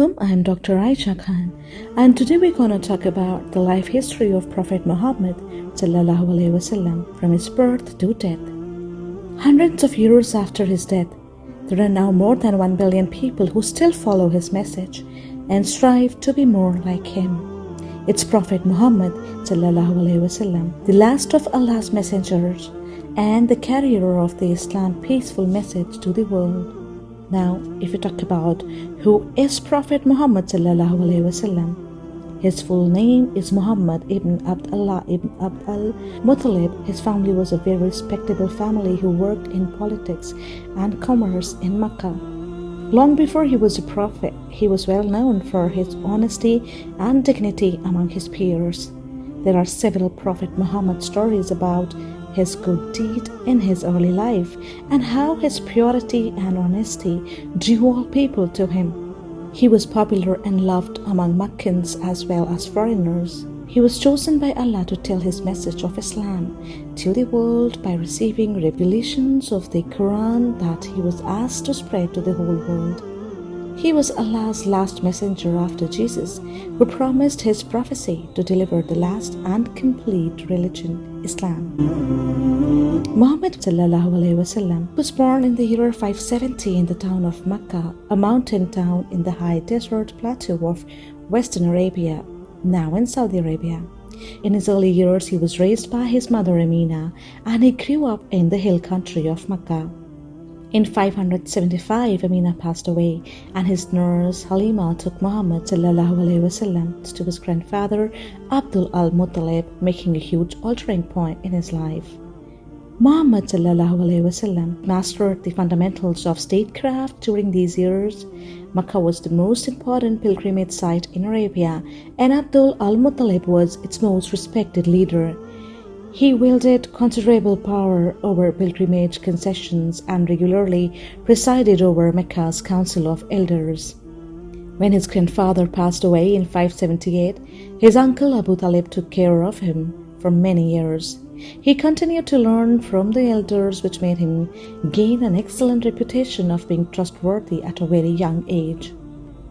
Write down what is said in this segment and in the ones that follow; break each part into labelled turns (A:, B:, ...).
A: Assalamu I'm Dr. Aisha Khan, and today we're going to talk about the life history of Prophet Muhammad wasallam, from his birth to death. Hundreds of years after his death, there are now more than 1 billion people who still follow his message and strive to be more like him. It's Prophet Muhammad wasallam, the last of Allah's messengers and the carrier of the Islam peaceful message to the world. Now, if we talk about who is Prophet Muhammad wasallam, his full name is Muhammad ibn Abdullah ibn Abd al-Muttalib. His family was a very respectable family who worked in politics and commerce in Mecca. Long before he was a prophet, he was well known for his honesty and dignity among his peers. There are several Prophet Muhammad stories about his good deed in his early life, and how his purity and honesty drew all people to him. He was popular and loved among Meccans as well as foreigners. He was chosen by Allah to tell his message of Islam to the world by receiving revelations of the Quran that he was asked to spread to the whole world. He was Allah's last messenger after Jesus, who promised his prophecy to deliver the last and complete religion, Islam. Muhammad was born in the year 570 in the town of Mecca, a mountain town in the high desert plateau of Western Arabia, now in Saudi Arabia. In his early years, he was raised by his mother Amina, and he grew up in the hill country of Mecca. In 575, Amina passed away, and his nurse Halima took Muhammad wasallam to his grandfather Abdul al Muttalib, making a huge altering point in his life. Muhammad wasallam mastered the fundamentals of statecraft during these years. Makkah was the most important pilgrimage site in Arabia, and Abdul al Muttalib was its most respected leader. He wielded considerable power over pilgrimage concessions and regularly presided over Mecca's Council of Elders. When his grandfather passed away in 578, his uncle Abu Talib took care of him for many years. He continued to learn from the elders, which made him gain an excellent reputation of being trustworthy at a very young age.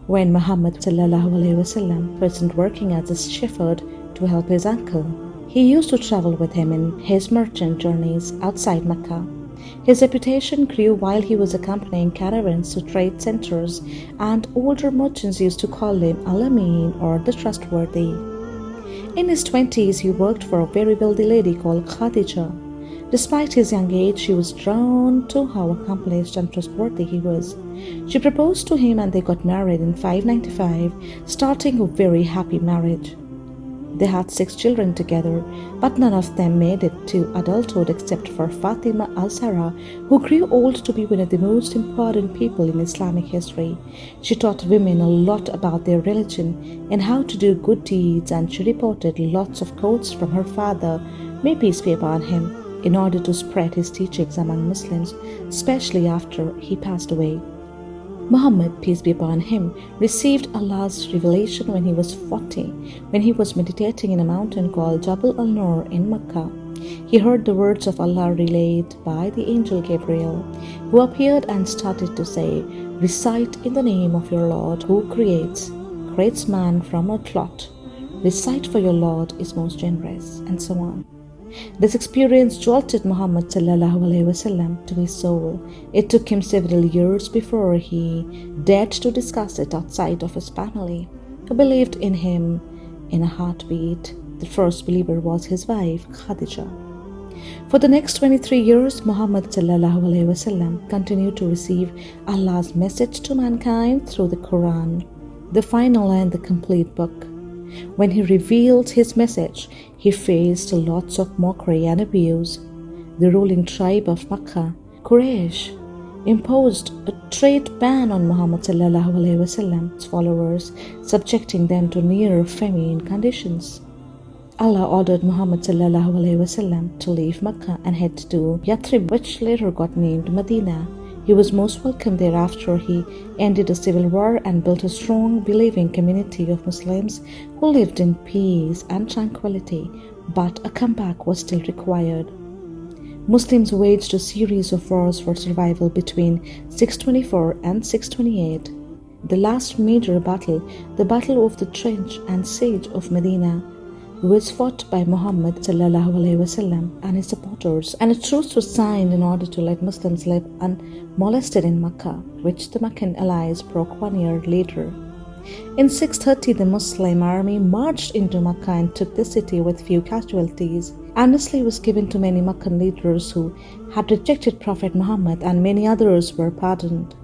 A: When Muhammad wasallam wasn't working as a shepherd to help his uncle, he used to travel with him in his merchant journeys outside Mecca. His reputation grew while he was accompanying caravans to trade centers, and older merchants used to call him Al-Amin or the Trustworthy. In his twenties, he worked for a very wealthy lady called Khadija. Despite his young age, she was drawn to how accomplished and trustworthy he was. She proposed to him and they got married in 595, starting a very happy marriage. They had six children together, but none of them made it to adulthood except for Fatima al-Zahra, who grew old to be one of the most important people in Islamic history. She taught women a lot about their religion and how to do good deeds, and she reported lots of quotes from her father, may peace be upon him, in order to spread his teachings among Muslims, especially after he passed away. Muhammad, peace be upon him, received Allah's revelation when he was 40, when he was meditating in a mountain called Jabal al Nur in Mecca. He heard the words of Allah relayed by the angel Gabriel, who appeared and started to say, Recite in the name of your Lord who creates, creates man from a clot. Recite for your Lord is most generous, and so on. This experience jolted Muhammad wasallam to his soul. It took him several years before he dared to discuss it outside of his family, who believed in him in a heartbeat. The first believer was his wife, Khadija. For the next 23 years, Muhammad wasallam continued to receive Allah's message to mankind through the Quran, the final and the complete book. When he revealed his message, he faced lots of mockery and abuse. The ruling tribe of Makkah, Quraysh, imposed a trade ban on Muhammad wasallam's followers, subjecting them to near famine conditions. Allah ordered Muhammad to leave Makkah and head to Yathrib, which later got named Medina. He was most welcome there after he ended a civil war and built a strong, believing community of Muslims who lived in peace and tranquility, but a comeback was still required. Muslims waged a series of wars for survival between 624 and 628. the last major battle, the Battle of the Trench and Siege of Medina, was fought by Muhammad and his supporters, and a truce was signed in order to let Muslims live unmolested in Mecca, which the Meccan allies broke one year later. In 630, the Muslim army marched into Mecca and took the city with few casualties. Amnesty was given to many Meccan leaders who had rejected Prophet Muhammad, and many others were pardoned.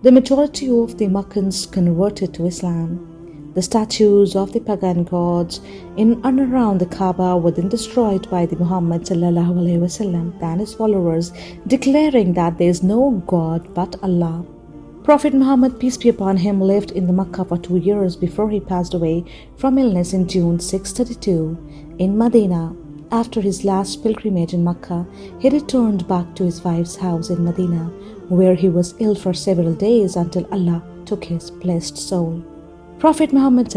A: The majority of the Meccans converted to Islam. The statues of the pagan gods in and around the Kaaba were then destroyed by the Muhammad and his followers, declaring that there is no God but Allah. Prophet Muhammad, peace be upon him, lived in the Makkah for two years before he passed away from illness in June 632 in Medina. After his last pilgrimage in Makkah, he returned back to his wife's house in Medina, where he was ill for several days until Allah took his blessed soul. Prophet Muhammad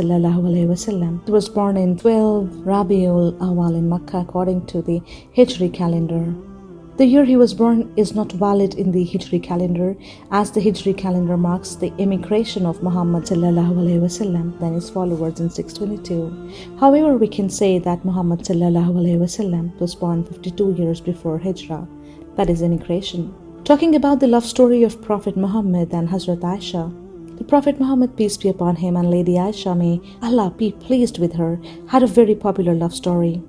A: was born in 12 Rabiul Awal in Makkah according to the Hijri calendar. The year he was born is not valid in the Hijri calendar as the Hijri calendar marks the emigration of Muhammad and his followers in 622. However, we can say that Muhammad was born 52 years before Hijrah, that is emigration. Talking about the love story of Prophet Muhammad and Hazrat Aisha, the Prophet Muhammad, peace be upon him, and Lady Aisha, may Allah be pleased with her, had a very popular love story.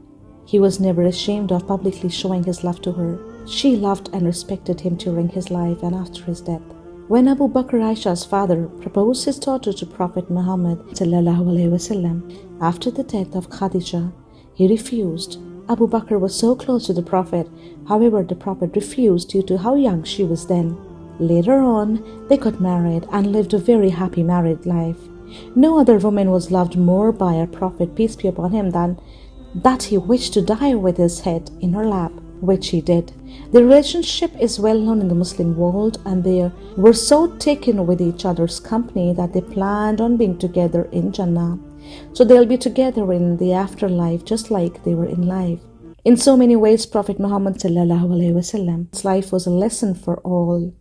A: He was never ashamed of publicly showing his love to her. She loved and respected him during his life and after his death. When Abu Bakr Aisha's father proposed his daughter to Prophet Muhammad wasallam, after the death of Khadija, he refused. Abu Bakr was so close to the Prophet, however, the Prophet refused due to how young she was then. Later on, they got married and lived a very happy married life. No other woman was loved more by our Prophet, peace be upon him, than that he wished to die with his head in her lap, which he did. The relationship is well known in the Muslim world, and they were so taken with each other's company that they planned on being together in Jannah. So they'll be together in the afterlife just like they were in life. In so many ways, Prophet Muhammad Wasallam's life was a lesson for all.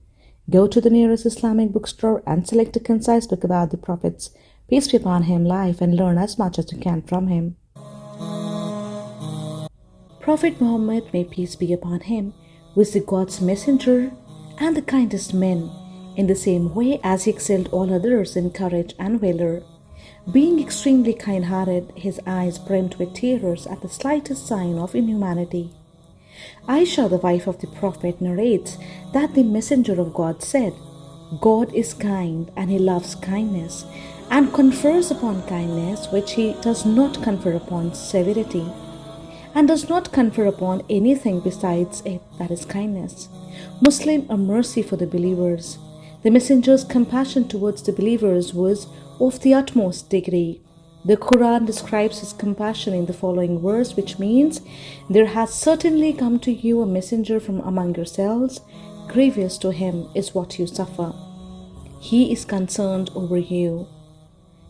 A: Go to the nearest Islamic bookstore and select a concise book about the Prophet's, peace be upon him, life and learn as much as you can from him. Prophet Muhammad, may peace be upon him, was the God's messenger and the kindest man, in the same way as he excelled all others in courage and valor. Being extremely kind hearted, his eyes brimmed with tears at the slightest sign of inhumanity. Aisha, the wife of the Prophet, narrates that the Messenger of God said, God is kind and He loves kindness and confers upon kindness which He does not confer upon severity and does not confer upon anything besides it that is kindness. Muslim a mercy for the believers. The Messenger's compassion towards the believers was of the utmost degree. The Quran describes his compassion in the following verse, which means, There has certainly come to you a messenger from among yourselves. Grievous to him is what you suffer. He is concerned over you,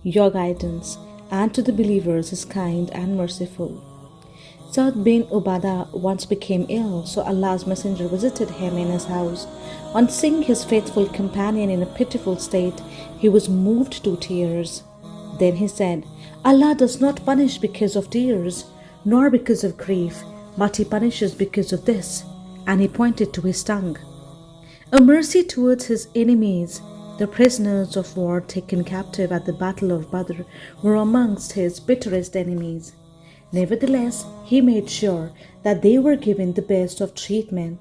A: your guidance, and to the believers is kind and merciful. Sa'd bin Ubadah once became ill, so Allah's messenger visited him in his house. On seeing his faithful companion in a pitiful state, he was moved to tears. Then he said, Allah does not punish because of tears, nor because of grief, but He punishes because of this. And he pointed to his tongue. A mercy towards his enemies, the prisoners of war taken captive at the Battle of Badr were amongst his bitterest enemies. Nevertheless, he made sure that they were given the best of treatment.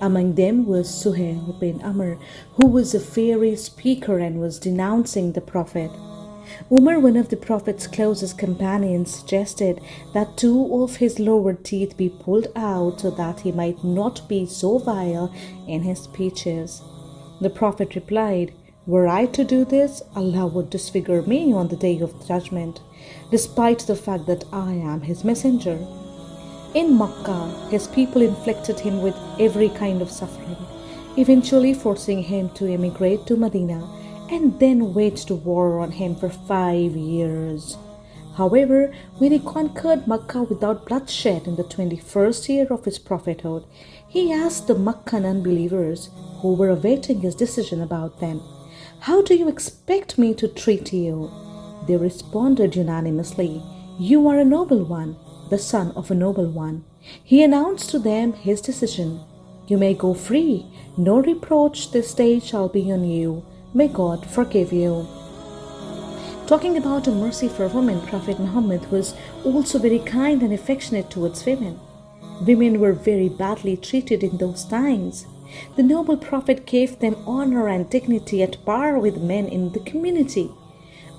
A: Among them was Suhail bin Amr, who was a fiery speaker and was denouncing the Prophet. Umar, one of the Prophet's closest companions, suggested that two of his lower teeth be pulled out so that he might not be so vile in his speeches. The Prophet replied, Were I to do this, Allah would disfigure me on the day of judgment, despite the fact that I am his messenger. In Makkah, his people inflicted him with every kind of suffering, eventually forcing him to emigrate to Medina and then waged war on him for five years. However, when he conquered Makkah without bloodshed in the 21st year of his prophethood, he asked the Meccan unbelievers who were awaiting his decision about them, How do you expect me to treat you? They responded unanimously, You are a noble one, the son of a noble one. He announced to them his decision You may go free, no reproach this day shall be on you. May God forgive you. Talking about a mercy for women, Prophet Muhammad was also very kind and affectionate towards women. Women were very badly treated in those times. The noble Prophet gave them honor and dignity at par with men in the community.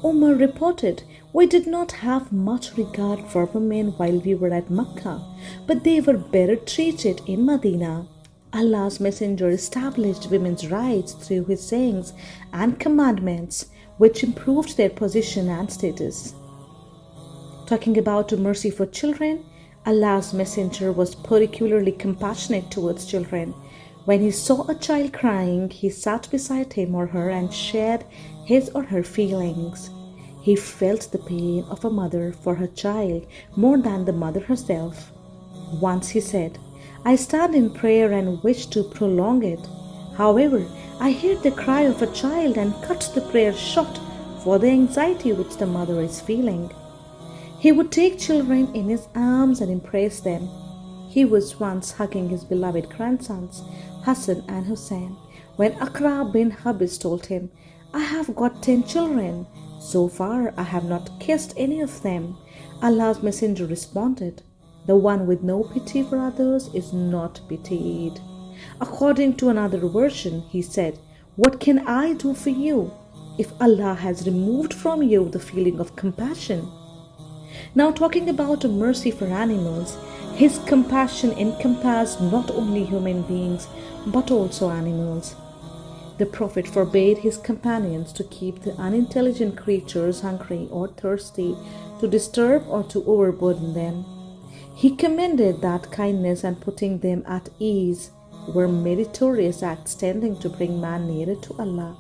A: Umar reported, We did not have much regard for women while we were at Mecca, but they were better treated in Medina. Allah's Messenger established women's rights through his sayings and commandments, which improved their position and status. Talking about mercy for children, Allah's Messenger was particularly compassionate towards children. When he saw a child crying, he sat beside him or her and shared his or her feelings. He felt the pain of a mother for her child more than the mother herself. Once he said, I stand in prayer and wish to prolong it. However, I hear the cry of a child and cut the prayer short for the anxiety which the mother is feeling. He would take children in his arms and embrace them. He was once hugging his beloved grandsons, Hassan and Hussein, when Aqra bin Habis told him, I have got ten children. So far, I have not kissed any of them. Allah's Messenger responded, the one with no pity for others is not pitied. According to another version, he said, What can I do for you if Allah has removed from you the feeling of compassion? Now, talking about mercy for animals, his compassion encompassed not only human beings but also animals. The Prophet forbade his companions to keep the unintelligent creatures hungry or thirsty, to disturb or to overburden them. He commended that kindness and putting them at ease were meritorious acts tending to bring man nearer to Allah.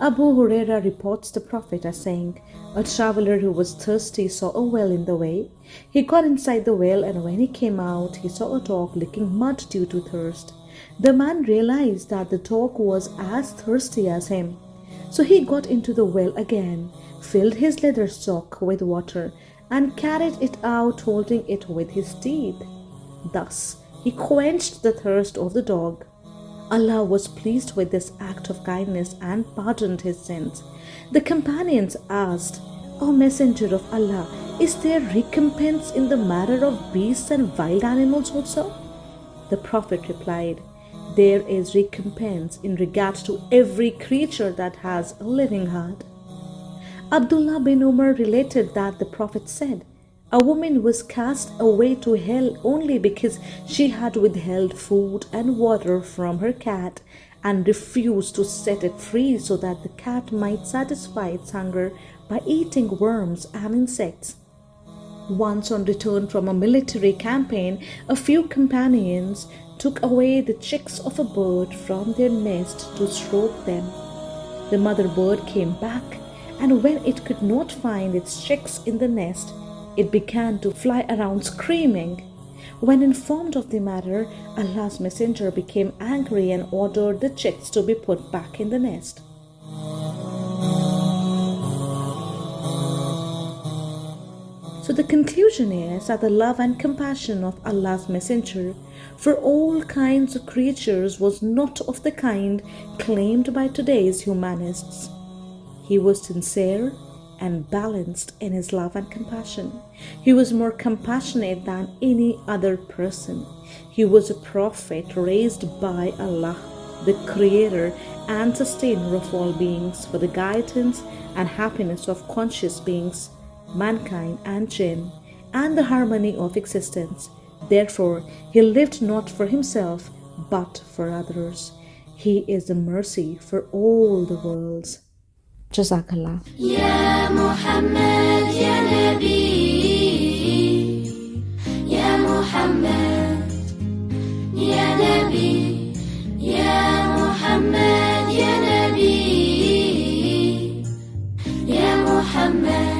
A: Abu Huraira reports the Prophet as saying, A traveler who was thirsty saw a well in the way. He got inside the well, and when he came out, he saw a dog licking mud due to thirst. The man realized that the dog was as thirsty as him. So he got into the well again, filled his leather sock with water, and carried it out holding it with his teeth. Thus he quenched the thirst of the dog. Allah was pleased with this act of kindness and pardoned his sins. The companions asked, O Messenger of Allah, is there recompense in the matter of beasts and wild animals also? The Prophet replied, There is recompense in regard to every creature that has a living heart. Abdullah bin Umar related that the Prophet said, A woman was cast away to hell only because she had withheld food and water from her cat and refused to set it free so that the cat might satisfy its hunger by eating worms and insects. Once on return from a military campaign, a few companions took away the chicks of a bird from their nest to stroke them. The mother bird came back and when it could not find its chicks in the nest, it began to fly around screaming. When informed of the matter, Allah's Messenger became angry and ordered the chicks to be put back in the nest. So the conclusion is that the love and compassion of Allah's Messenger for all kinds of creatures was not of the kind claimed by today's humanists. He was sincere and balanced in his love and compassion. He was more compassionate than any other person. He was a prophet raised by Allah, the creator and sustainer of all beings, for the guidance and happiness of conscious beings, mankind and jinn, and the harmony of existence. Therefore, he lived not for himself, but for others. He is the mercy for all the worlds. جزاك الله.
B: يا محمد يا نبي يا محمد يا نبي يا محمد يا نبي يا محمد.